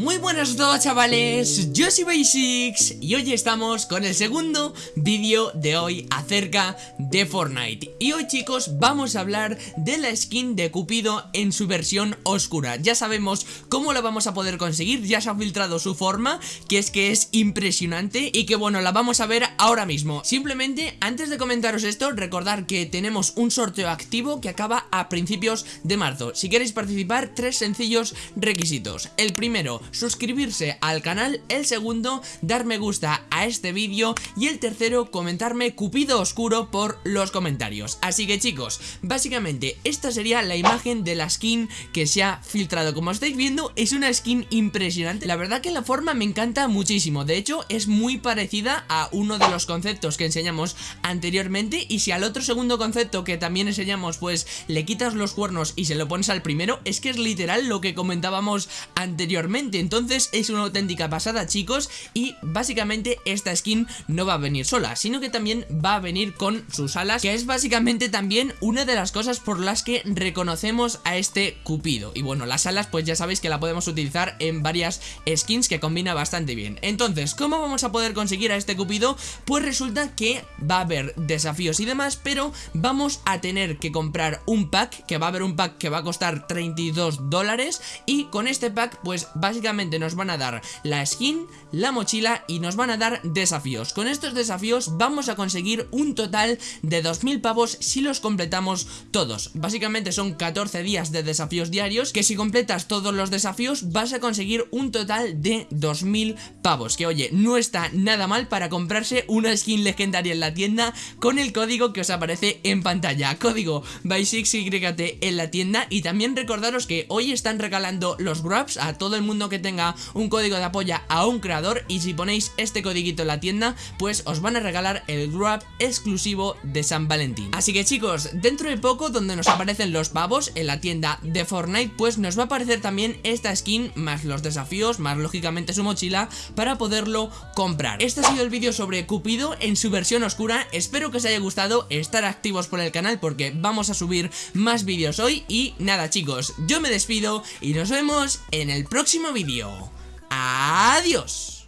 Muy buenas a todos chavales, yo soy Basics y hoy estamos con el segundo vídeo de hoy acerca de Fortnite. Y hoy chicos vamos a hablar de la skin de Cupido en su versión oscura. Ya sabemos cómo la vamos a poder conseguir, ya se ha filtrado su forma, que es que es impresionante Y que bueno, la vamos a ver ahora mismo. Simplemente, antes de comentaros esto, recordar que tenemos un sorteo activo que acaba a principios de marzo. Si queréis participar, tres sencillos requisitos. El primero, suscribirse al canal, el segundo, dar me gusta a este vídeo y el tercero, comentarme Cupido Oscuro por los comentarios. Así que chicos, básicamente esta sería la imagen de la skin que se ha filtrado. Como estáis viendo, es una skin impresionante. La verdad que la forma me encanta muchísimo. De hecho, es muy parecida a uno de los conceptos que enseñamos anteriormente y si al otro segundo concepto que también enseñamos, pues le quitas los cuernos y se lo pones al primero, es que es literal lo que comentábamos anteriormente entonces es una auténtica pasada chicos y básicamente esta skin no va a venir sola, sino que también va a venir con sus alas, que es básicamente también una de las cosas por las que reconocemos a este Cupido. Y bueno, las alas pues ya sabéis que la podemos utilizar en varias skins que combina bastante bien. Entonces, ¿cómo vamos a poder conseguir a este Cupido? Pues resulta que va a haber desafíos y demás, pero vamos a tener que comprar un pack, que va a haber un pack que va a costar 32 dólares y con este pack pues básicamente nos van a dar la skin, la mochila y nos van a dar desafíos. Con estos desafíos vamos a conseguir un total de 2.000 pavos si los completamos todos. Básicamente son 14 días de desafíos diarios que si completas todos los desafíos vas a conseguir un total de 2.000 pavos. Que oye, no está nada mal para comprarse una skin legendaria en la tienda con el código que os aparece en pantalla. Código BY6YT en la tienda y también recordaros que hoy están regalando los grabs a todo el mundo que tenga un código de apoyo a un creador y si ponéis este codiguito en la tienda, pues os van a regalar el grab exclusivo de San Valentín. Así que chicos, dentro de poco donde nos aparecen los pavos en la tienda de Fortnite, pues nos va a aparecer también esta skin, más los desafíos, más lógicamente su mochila, para poderlo comprar. Este ha sido el vídeo sobre Cupido en su versión oscura, espero que os haya gustado, estar activos por el canal porque vamos a subir más vídeos hoy y nada chicos, yo me despido y nos vemos en el próximo Adiós.